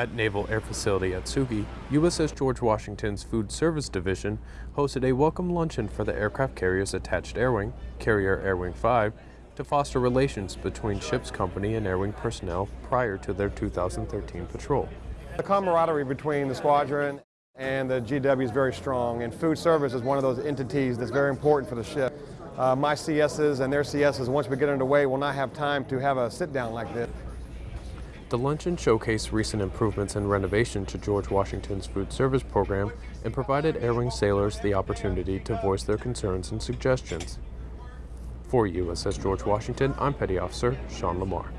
At Naval Air Facility Atsugi, USS George Washington's Food Service Division hosted a welcome luncheon for the aircraft carrier's attached air wing, Carrier Air Wing 5, to foster relations between ship's company and air wing personnel prior to their 2013 patrol. The camaraderie between the squadron and the GW is very strong, and food service is one of those entities that's very important for the ship. Uh, my CSs and their CSs, once we get underway, will not have time to have a sit down like this. The luncheon showcased recent improvements and renovation to George Washington's food service program and provided Air Wing sailors the opportunity to voice their concerns and suggestions. For USS George Washington, I'm Petty Officer Sean Lamar.